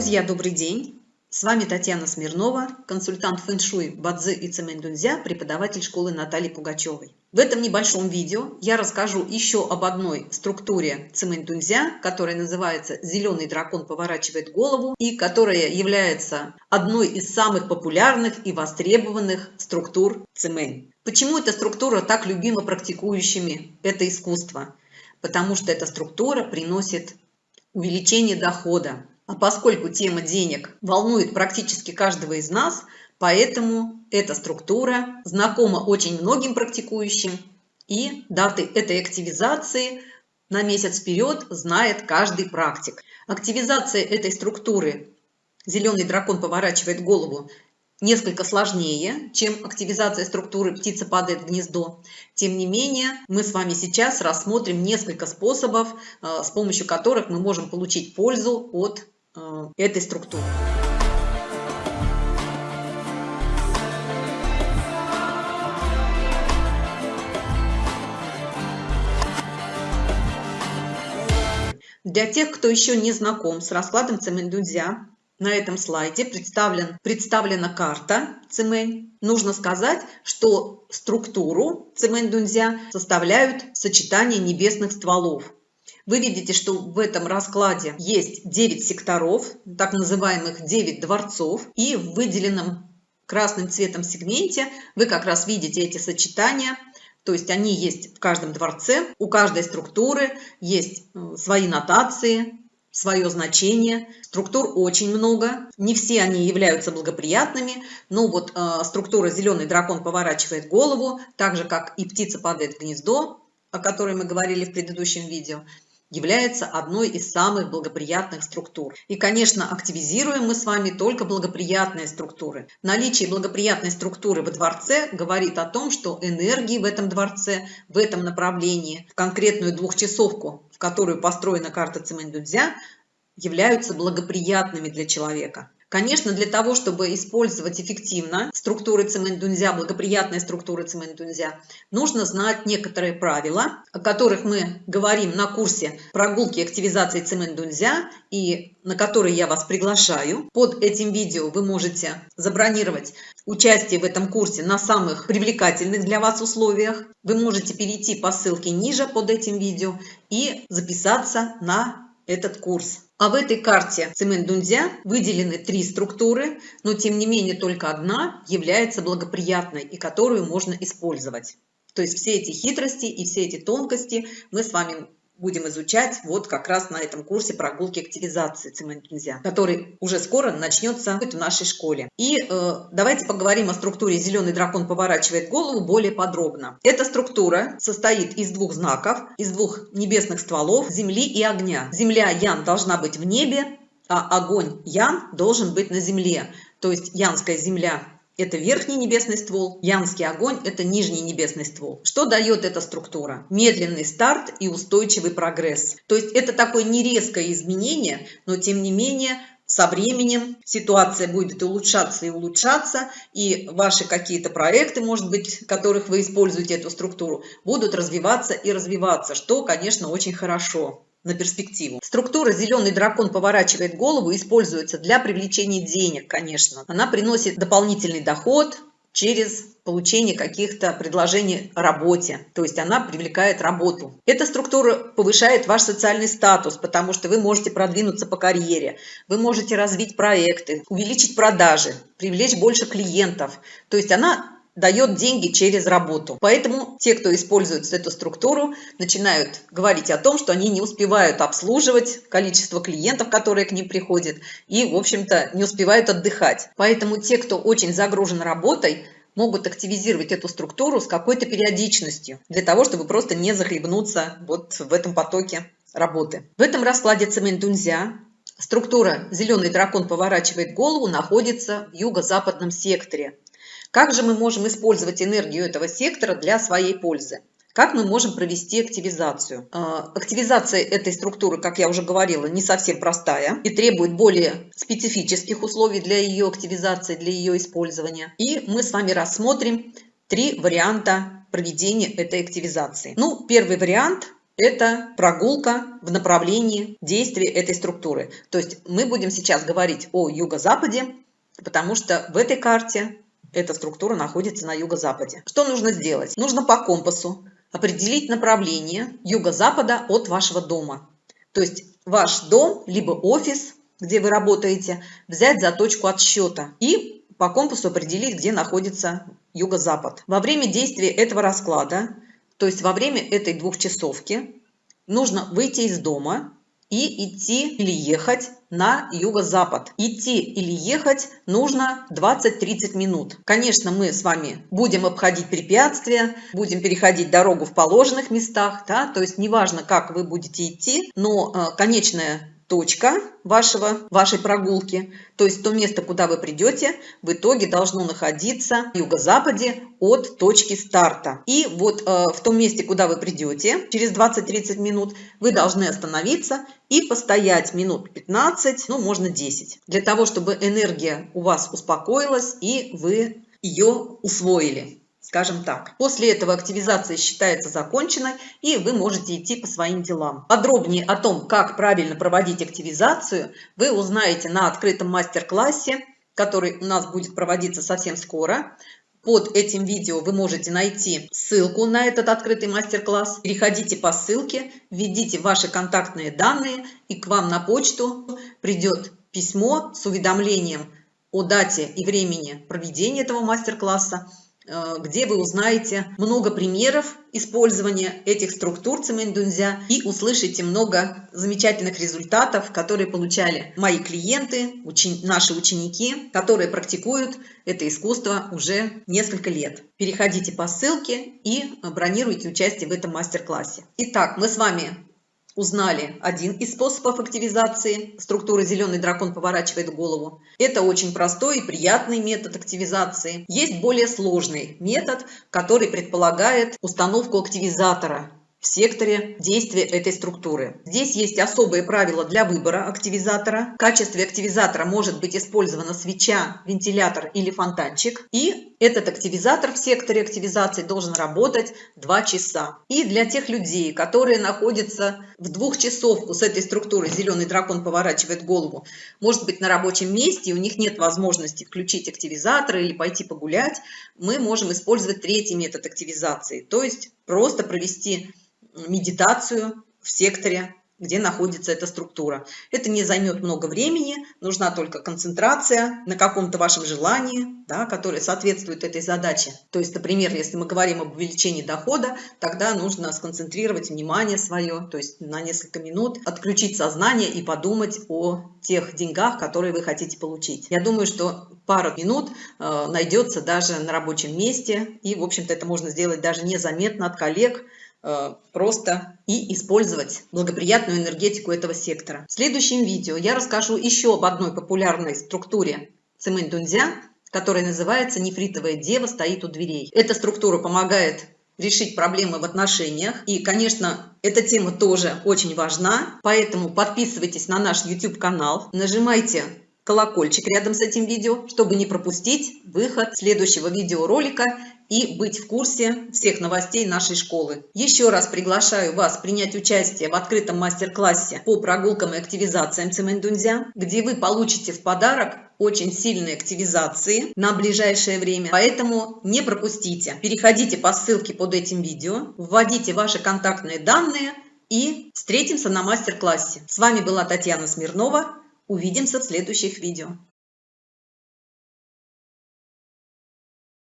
Друзья, добрый день! С вами Татьяна Смирнова, консультант фэншуй Бадзи и Цемендунзя, преподаватель школы Натальи Пугачевой. В этом небольшом видео я расскажу еще об одной структуре Цемендунзя, которая называется «Зеленый дракон поворачивает голову» и которая является одной из самых популярных и востребованных структур Цемень. Почему эта структура так любима практикующими это искусство? Потому что эта структура приносит увеличение дохода, а поскольку тема денег волнует практически каждого из нас, поэтому эта структура знакома очень многим практикующим, и даты этой активизации на месяц вперед знает каждый практик. Активизация этой структуры «Зеленый дракон поворачивает голову» несколько сложнее, чем активизация структуры «птица падает в гнездо». Тем не менее, мы с вами сейчас рассмотрим несколько способов, э, с помощью которых мы можем получить пользу от этой структуры. Для тех, кто еще не знаком с раскладом Цемендунзя, на этом слайде представлен, представлена карта Цемень. Нужно сказать, что структуру Цемень-Дунзя составляют сочетание небесных стволов. Вы видите, что в этом раскладе есть 9 секторов, так называемых 9 дворцов, и в выделенном красным цветом сегменте вы как раз видите эти сочетания, то есть они есть в каждом дворце, у каждой структуры есть э, свои нотации, свое значение. Структур очень много, не все они являются благоприятными, но вот э, структура «Зеленый дракон поворачивает голову», так же, как и «Птица падает в гнездо», о которой мы говорили в предыдущем видео, является одной из самых благоприятных структур. И, конечно, активизируем мы с вами только благоприятные структуры. Наличие благоприятной структуры во дворце говорит о том, что энергии в этом дворце, в этом направлении, в конкретную двухчасовку, в которую построена карта Цимэндудзя, являются благоприятными для человека. Конечно, для того, чтобы использовать эффективно структуры цементунзя, благоприятные структуры цементунзя, нужно знать некоторые правила, о которых мы говорим на курсе прогулки активизации цементунзя и на который я вас приглашаю. Под этим видео вы можете забронировать участие в этом курсе на самых привлекательных для вас условиях. Вы можете перейти по ссылке ниже под этим видео и записаться на этот курс. А в этой карте цемент Дунзя выделены три структуры, но тем не менее только одна является благоприятной и которую можно использовать. То есть все эти хитрости и все эти тонкости мы с вами будем изучать вот как раз на этом курсе прогулки активизации цемент-нельзя, который уже скоро начнется в нашей школе. И э, давайте поговорим о структуре «Зеленый дракон поворачивает голову» более подробно. Эта структура состоит из двух знаков, из двух небесных стволов Земли и огня. Земля Ян должна быть в небе, а огонь Ян должен быть на земле. То есть Янская земля это верхний небесный ствол, янский огонь – это нижний небесный ствол. Что дает эта структура? Медленный старт и устойчивый прогресс. То есть это такое нерезкое изменение, но тем не менее со временем ситуация будет улучшаться и улучшаться, и ваши какие-то проекты, может быть, которых вы используете эту структуру, будут развиваться и развиваться, что, конечно, очень хорошо на перспективу. Структура «Зеленый дракон поворачивает голову» используется для привлечения денег, конечно. Она приносит дополнительный доход через получение каких-то предложений о работе. То есть она привлекает работу. Эта структура повышает ваш социальный статус, потому что вы можете продвинуться по карьере, вы можете развить проекты, увеличить продажи, привлечь больше клиентов. То есть она дает деньги через работу. Поэтому те, кто использует эту структуру, начинают говорить о том, что они не успевают обслуживать количество клиентов, которые к ним приходят, и, в общем-то, не успевают отдыхать. Поэтому те, кто очень загружен работой, могут активизировать эту структуру с какой-то периодичностью, для того, чтобы просто не захлебнуться вот в этом потоке работы. В этом раскладе цементунзя структура «Зеленый дракон поворачивает голову» находится в юго-западном секторе. Как же мы можем использовать энергию этого сектора для своей пользы? Как мы можем провести активизацию? А, активизация этой структуры, как я уже говорила, не совсем простая и требует более специфических условий для ее активизации, для ее использования. И мы с вами рассмотрим три варианта проведения этой активизации. Ну, первый вариант – это прогулка в направлении действия этой структуры. То есть мы будем сейчас говорить о юго-западе, потому что в этой карте эта структура находится на юго-западе. Что нужно сделать? Нужно по компасу определить направление юго-запада от вашего дома. То есть ваш дом, либо офис, где вы работаете, взять за точку отсчета и по компасу определить, где находится юго-запад. Во время действия этого расклада, то есть во время этой двухчасовки, нужно выйти из дома и идти или ехать на юго-запад. Идти или ехать нужно 20-30 минут. Конечно, мы с вами будем обходить препятствия, будем переходить дорогу в положенных местах, да, то есть неважно, как вы будете идти, но э, конечная точка вашего, вашей прогулки, то есть то место, куда вы придете, в итоге должно находиться в юго-западе от точки старта. И вот э, в том месте, куда вы придете, через 20-30 минут, вы должны остановиться и постоять минут 15, ну можно 10, для того, чтобы энергия у вас успокоилась и вы ее усвоили скажем так. После этого активизация считается законченной, и вы можете идти по своим делам. Подробнее о том, как правильно проводить активизацию, вы узнаете на открытом мастер-классе, который у нас будет проводиться совсем скоро. Под этим видео вы можете найти ссылку на этот открытый мастер-класс. Переходите по ссылке, введите ваши контактные данные, и к вам на почту придет письмо с уведомлением о дате и времени проведения этого мастер-класса, где вы узнаете много примеров использования этих структур цемендунзя и услышите много замечательных результатов, которые получали мои клиенты, учени наши ученики, которые практикуют это искусство уже несколько лет. Переходите по ссылке и бронируйте участие в этом мастер-классе. Итак, мы с вами узнали один из способов активизации структуры «Зеленый дракон поворачивает голову». Это очень простой и приятный метод активизации. Есть более сложный метод, который предполагает установку активизатора в секторе действия этой структуры. Здесь есть особые правила для выбора активизатора. В качестве активизатора может быть использована свеча, вентилятор или фонтанчик. И этот активизатор в секторе активизации должен работать 2 часа. И для тех людей, которые находятся в двух часовку с этой структурой, зеленый дракон поворачивает голову, может быть на рабочем месте, у них нет возможности включить активизатор или пойти погулять, мы можем использовать третий метод активизации, то есть просто провести медитацию в секторе, где находится эта структура. Это не займет много времени, нужна только концентрация на каком-то вашем желании, да, которое соответствует этой задаче. То есть, например, если мы говорим об увеличении дохода, тогда нужно сконцентрировать внимание свое, то есть на несколько минут отключить сознание и подумать о тех деньгах, которые вы хотите получить. Я думаю, что пара минут э, найдется даже на рабочем месте, и, в общем-то, это можно сделать даже незаметно от коллег, просто и использовать благоприятную энергетику этого сектора. В следующем видео я расскажу еще об одной популярной структуре цемэнь дунзя, которая называется «Нефритовая дева стоит у дверей». Эта структура помогает решить проблемы в отношениях. И, конечно, эта тема тоже очень важна, поэтому подписывайтесь на наш YouTube-канал, нажимайте колокольчик рядом с этим видео, чтобы не пропустить выход следующего видеоролика и быть в курсе всех новостей нашей школы. Еще раз приглашаю вас принять участие в открытом мастер-классе по прогулкам и активизациям Цемендунзя, где вы получите в подарок очень сильные активизации на ближайшее время, поэтому не пропустите. Переходите по ссылке под этим видео, вводите ваши контактные данные и встретимся на мастер-классе. С вами была Татьяна Смирнова. Увидимся в следующих видео.